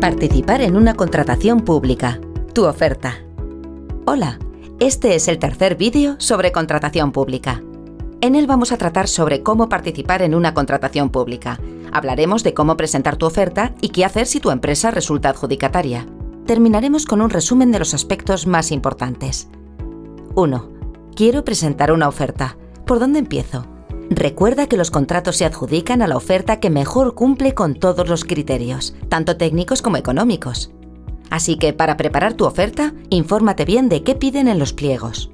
Participar en una contratación pública. Tu oferta. Hola, este es el tercer vídeo sobre contratación pública. En él vamos a tratar sobre cómo participar en una contratación pública. Hablaremos de cómo presentar tu oferta y qué hacer si tu empresa resulta adjudicataria. Terminaremos con un resumen de los aspectos más importantes. 1. Quiero presentar una oferta. ¿Por dónde empiezo? Recuerda que los contratos se adjudican a la oferta que mejor cumple con todos los criterios, tanto técnicos como económicos. Así que para preparar tu oferta, infórmate bien de qué piden en los pliegos.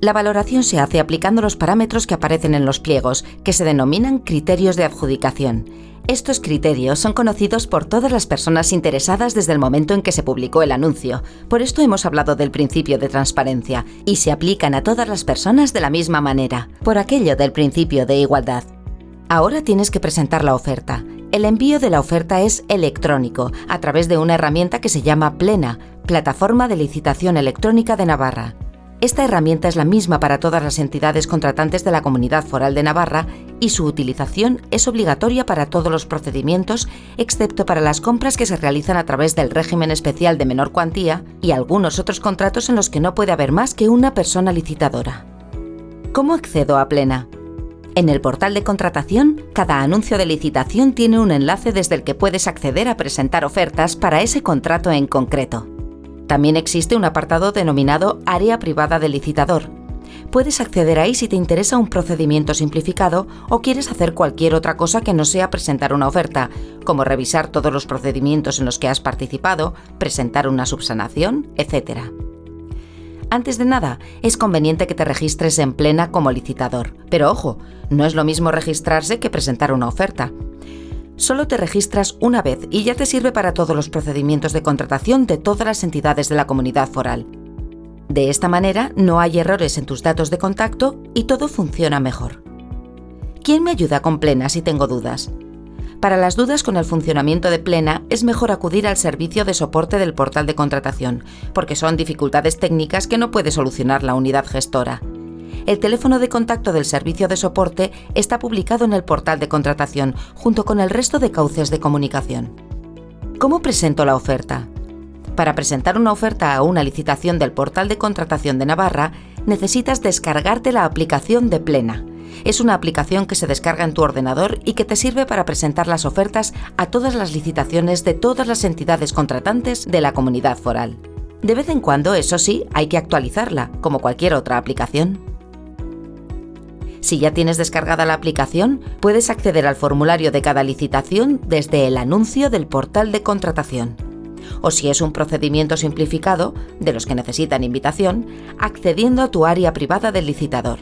La valoración se hace aplicando los parámetros que aparecen en los pliegos, que se denominan criterios de adjudicación. Estos criterios son conocidos por todas las personas interesadas desde el momento en que se publicó el anuncio. Por esto hemos hablado del principio de transparencia y se aplican a todas las personas de la misma manera, por aquello del principio de igualdad. Ahora tienes que presentar la oferta. El envío de la oferta es electrónico, a través de una herramienta que se llama Plena, Plataforma de Licitación Electrónica de Navarra. Esta herramienta es la misma para todas las entidades contratantes de la Comunidad Foral de Navarra y su utilización es obligatoria para todos los procedimientos, excepto para las compras que se realizan a través del régimen especial de menor cuantía y algunos otros contratos en los que no puede haber más que una persona licitadora. ¿Cómo accedo a Plena? En el portal de contratación, cada anuncio de licitación tiene un enlace desde el que puedes acceder a presentar ofertas para ese contrato en concreto. También existe un apartado denominado Área privada del licitador. Puedes acceder ahí si te interesa un procedimiento simplificado o quieres hacer cualquier otra cosa que no sea presentar una oferta, como revisar todos los procedimientos en los que has participado, presentar una subsanación, etc. Antes de nada, es conveniente que te registres en plena como licitador. Pero ojo, no es lo mismo registrarse que presentar una oferta solo te registras una vez y ya te sirve para todos los procedimientos de contratación de todas las entidades de la comunidad foral. De esta manera no hay errores en tus datos de contacto y todo funciona mejor. ¿Quién me ayuda con Plena si tengo dudas? Para las dudas con el funcionamiento de Plena es mejor acudir al servicio de soporte del portal de contratación, porque son dificultades técnicas que no puede solucionar la unidad gestora. El teléfono de contacto del servicio de soporte está publicado en el portal de contratación, junto con el resto de cauces de comunicación. ¿Cómo presento la oferta? Para presentar una oferta a una licitación del portal de contratación de Navarra, necesitas descargarte la aplicación de Plena. Es una aplicación que se descarga en tu ordenador y que te sirve para presentar las ofertas a todas las licitaciones de todas las entidades contratantes de la comunidad foral. De vez en cuando, eso sí, hay que actualizarla, como cualquier otra aplicación. Si ya tienes descargada la aplicación, puedes acceder al formulario de cada licitación desde el anuncio del portal de contratación. O si es un procedimiento simplificado, de los que necesitan invitación, accediendo a tu área privada del licitador.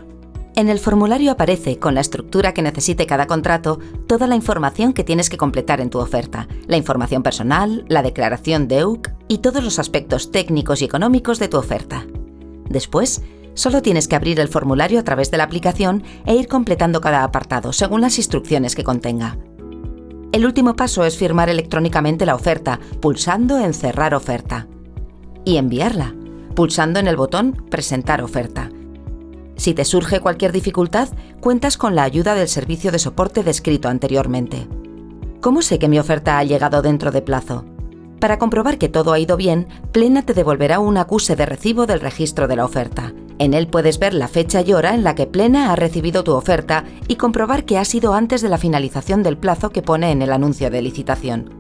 En el formulario aparece, con la estructura que necesite cada contrato, toda la información que tienes que completar en tu oferta, la información personal, la declaración de EUC y todos los aspectos técnicos y económicos de tu oferta. Después, Solo tienes que abrir el formulario a través de la aplicación e ir completando cada apartado según las instrucciones que contenga. El último paso es firmar electrónicamente la oferta, pulsando en Cerrar oferta. Y enviarla, pulsando en el botón Presentar oferta. Si te surge cualquier dificultad, cuentas con la ayuda del servicio de soporte descrito anteriormente. ¿Cómo sé que mi oferta ha llegado dentro de plazo? Para comprobar que todo ha ido bien, Plena te devolverá un acuse de recibo del registro de la oferta. En él puedes ver la fecha y hora en la que Plena ha recibido tu oferta y comprobar que ha sido antes de la finalización del plazo que pone en el anuncio de licitación.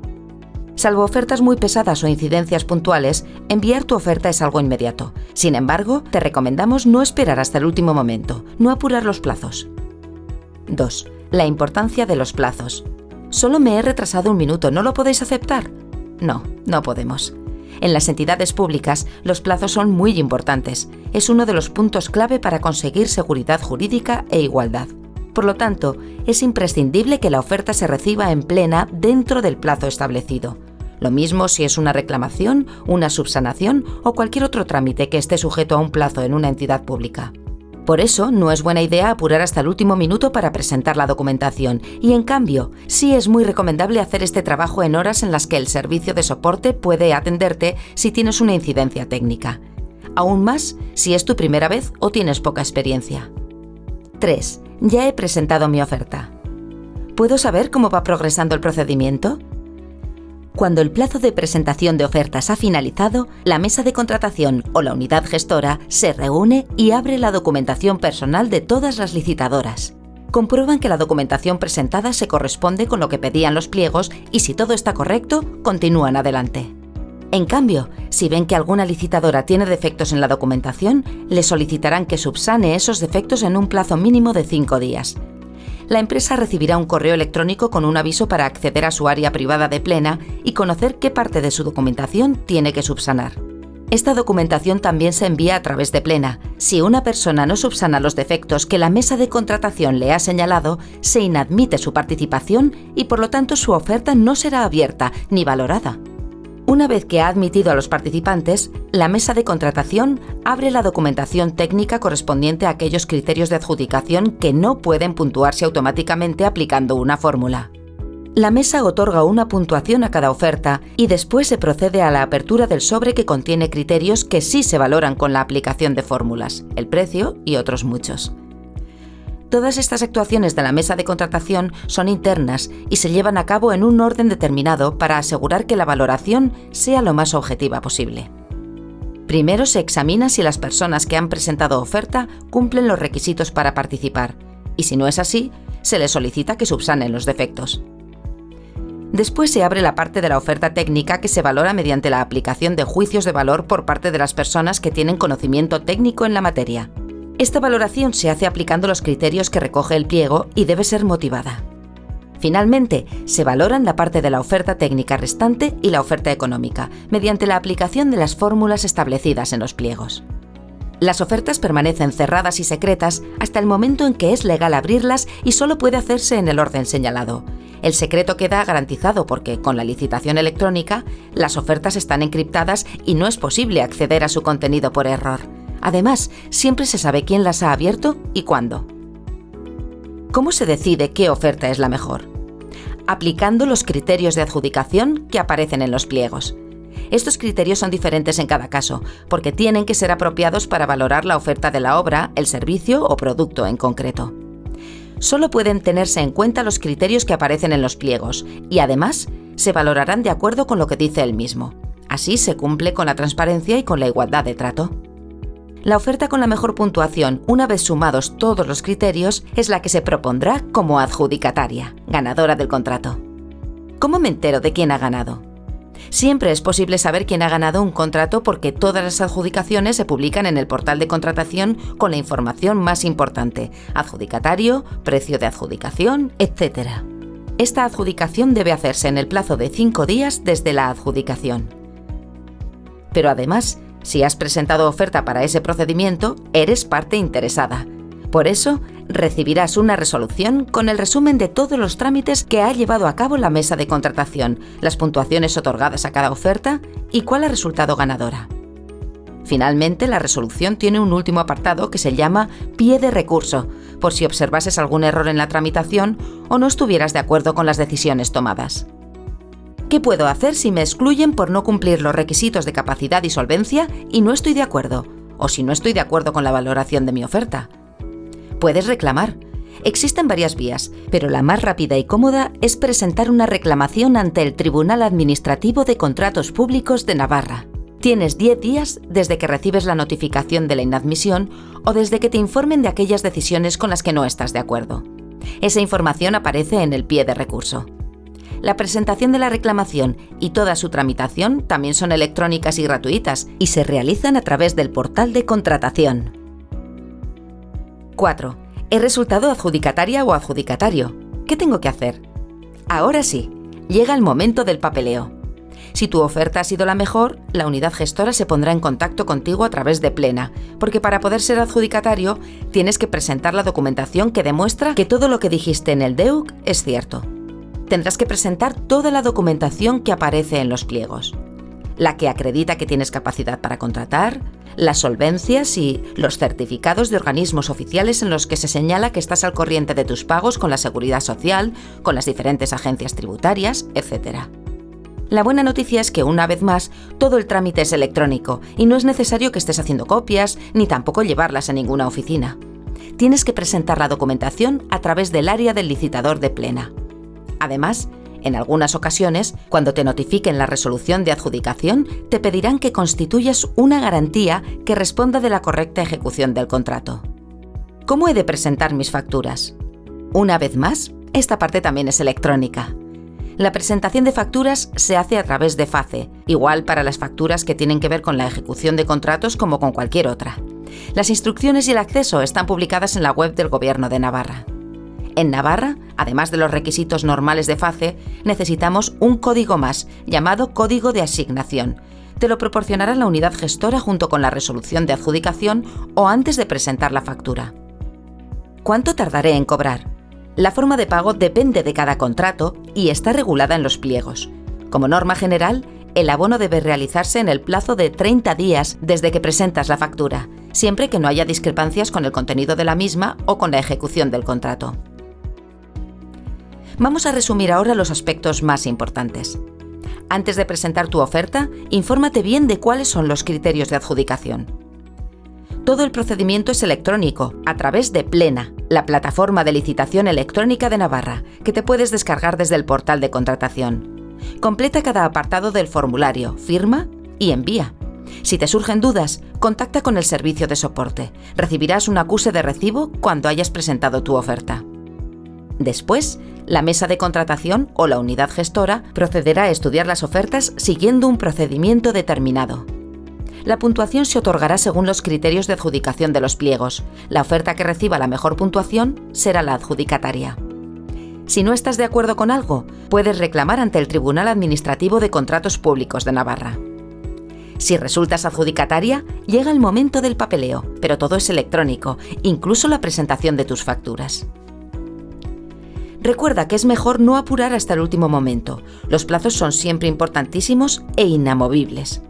Salvo ofertas muy pesadas o incidencias puntuales, enviar tu oferta es algo inmediato. Sin embargo, te recomendamos no esperar hasta el último momento, no apurar los plazos. 2. La importancia de los plazos. Solo me he retrasado un minuto, ¿no lo podéis aceptar? No, no podemos. En las entidades públicas, los plazos son muy importantes. Es uno de los puntos clave para conseguir seguridad jurídica e igualdad. Por lo tanto, es imprescindible que la oferta se reciba en plena dentro del plazo establecido. Lo mismo si es una reclamación, una subsanación o cualquier otro trámite que esté sujeto a un plazo en una entidad pública. Por eso, no es buena idea apurar hasta el último minuto para presentar la documentación y, en cambio, sí es muy recomendable hacer este trabajo en horas en las que el servicio de soporte puede atenderte si tienes una incidencia técnica. Aún más si es tu primera vez o tienes poca experiencia. 3. Ya he presentado mi oferta. ¿Puedo saber cómo va progresando el procedimiento? Cuando el plazo de presentación de ofertas ha finalizado, la mesa de contratación o la unidad gestora se reúne y abre la documentación personal de todas las licitadoras. Comprueban que la documentación presentada se corresponde con lo que pedían los pliegos y si todo está correcto, continúan adelante. En cambio, si ven que alguna licitadora tiene defectos en la documentación, le solicitarán que subsane esos defectos en un plazo mínimo de cinco días la empresa recibirá un correo electrónico con un aviso para acceder a su área privada de plena y conocer qué parte de su documentación tiene que subsanar. Esta documentación también se envía a través de Plena. Si una persona no subsana los defectos que la mesa de contratación le ha señalado, se inadmite su participación y por lo tanto su oferta no será abierta ni valorada. Una vez que ha admitido a los participantes, la mesa de contratación abre la documentación técnica correspondiente a aquellos criterios de adjudicación que no pueden puntuarse automáticamente aplicando una fórmula. La mesa otorga una puntuación a cada oferta y después se procede a la apertura del sobre que contiene criterios que sí se valoran con la aplicación de fórmulas, el precio y otros muchos. Todas estas actuaciones de la mesa de contratación son internas y se llevan a cabo en un orden determinado para asegurar que la valoración sea lo más objetiva posible. Primero se examina si las personas que han presentado oferta cumplen los requisitos para participar, y si no es así, se les solicita que subsanen los defectos. Después se abre la parte de la oferta técnica que se valora mediante la aplicación de juicios de valor por parte de las personas que tienen conocimiento técnico en la materia. Esta valoración se hace aplicando los criterios que recoge el pliego y debe ser motivada. Finalmente, se valoran la parte de la oferta técnica restante y la oferta económica, mediante la aplicación de las fórmulas establecidas en los pliegos. Las ofertas permanecen cerradas y secretas hasta el momento en que es legal abrirlas y solo puede hacerse en el orden señalado. El secreto queda garantizado porque, con la licitación electrónica, las ofertas están encriptadas y no es posible acceder a su contenido por error. Además, siempre se sabe quién las ha abierto y cuándo. ¿Cómo se decide qué oferta es la mejor? Aplicando los criterios de adjudicación que aparecen en los pliegos. Estos criterios son diferentes en cada caso, porque tienen que ser apropiados para valorar la oferta de la obra, el servicio o producto en concreto. Solo pueden tenerse en cuenta los criterios que aparecen en los pliegos y además se valorarán de acuerdo con lo que dice el mismo. Así se cumple con la transparencia y con la igualdad de trato. La oferta con la mejor puntuación, una vez sumados todos los criterios, es la que se propondrá como adjudicataria, ganadora del contrato. ¿Cómo me entero de quién ha ganado? Siempre es posible saber quién ha ganado un contrato porque todas las adjudicaciones se publican en el portal de contratación con la información más importante, adjudicatario, precio de adjudicación, etc. Esta adjudicación debe hacerse en el plazo de cinco días desde la adjudicación. Pero además, si has presentado oferta para ese procedimiento, eres parte interesada. Por eso, recibirás una resolución con el resumen de todos los trámites que ha llevado a cabo la mesa de contratación, las puntuaciones otorgadas a cada oferta y cuál ha resultado ganadora. Finalmente, la resolución tiene un último apartado que se llama pie de recurso, por si observases algún error en la tramitación o no estuvieras de acuerdo con las decisiones tomadas. ¿Qué puedo hacer si me excluyen por no cumplir los requisitos de capacidad y solvencia y no estoy de acuerdo? O si no estoy de acuerdo con la valoración de mi oferta. Puedes reclamar. Existen varias vías, pero la más rápida y cómoda es presentar una reclamación ante el Tribunal Administrativo de Contratos Públicos de Navarra. Tienes 10 días desde que recibes la notificación de la inadmisión o desde que te informen de aquellas decisiones con las que no estás de acuerdo. Esa información aparece en el pie de recurso. La presentación de la reclamación y toda su tramitación también son electrónicas y gratuitas y se realizan a través del portal de contratación. 4. He resultado adjudicataria o adjudicatario. ¿Qué tengo que hacer? Ahora sí, llega el momento del papeleo. Si tu oferta ha sido la mejor, la unidad gestora se pondrá en contacto contigo a través de Plena, porque para poder ser adjudicatario tienes que presentar la documentación que demuestra que todo lo que dijiste en el DEUC es cierto tendrás que presentar toda la documentación que aparece en los pliegos. La que acredita que tienes capacidad para contratar, las solvencias y los certificados de organismos oficiales en los que se señala que estás al corriente de tus pagos con la seguridad social, con las diferentes agencias tributarias, etc. La buena noticia es que, una vez más, todo el trámite es electrónico y no es necesario que estés haciendo copias ni tampoco llevarlas a ninguna oficina. Tienes que presentar la documentación a través del área del licitador de plena. Además, En algunas ocasiones, cuando te notifiquen la resolución de adjudicación, te pedirán que constituyas una garantía que responda de la correcta ejecución del contrato. ¿Cómo he de presentar mis facturas? Una vez más, esta parte también es electrónica. La presentación de facturas se hace a través de FACE, igual para las facturas que tienen que ver con la ejecución de contratos como con cualquier otra. Las instrucciones y el acceso están publicadas en la web del Gobierno de Navarra. En Navarra, además de los requisitos normales de FACE, necesitamos un código más, llamado Código de Asignación. Te lo proporcionará la unidad gestora junto con la resolución de adjudicación o antes de presentar la factura. ¿Cuánto tardaré en cobrar? La forma de pago depende de cada contrato y está regulada en los pliegos. Como norma general, el abono debe realizarse en el plazo de 30 días desde que presentas la factura, siempre que no haya discrepancias con el contenido de la misma o con la ejecución del contrato. Vamos a resumir ahora los aspectos más importantes. Antes de presentar tu oferta, infórmate bien de cuáles son los criterios de adjudicación. Todo el procedimiento es electrónico, a través de Plena, la plataforma de licitación electrónica de Navarra, que te puedes descargar desde el portal de contratación. Completa cada apartado del formulario, firma y envía. Si te surgen dudas, contacta con el servicio de soporte. Recibirás un acuse de recibo cuando hayas presentado tu oferta. Después, la mesa de contratación o la unidad gestora procederá a estudiar las ofertas siguiendo un procedimiento determinado. La puntuación se otorgará según los criterios de adjudicación de los pliegos. La oferta que reciba la mejor puntuación será la adjudicataria. Si no estás de acuerdo con algo, puedes reclamar ante el Tribunal Administrativo de Contratos Públicos de Navarra. Si resultas adjudicataria, llega el momento del papeleo, pero todo es electrónico, incluso la presentación de tus facturas. Recuerda que es mejor no apurar hasta el último momento. Los plazos son siempre importantísimos e inamovibles.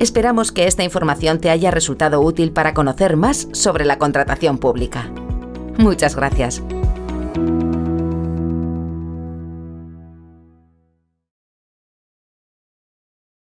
Esperamos que esta información te haya resultado útil para conocer más sobre la contratación pública. Muchas gracias.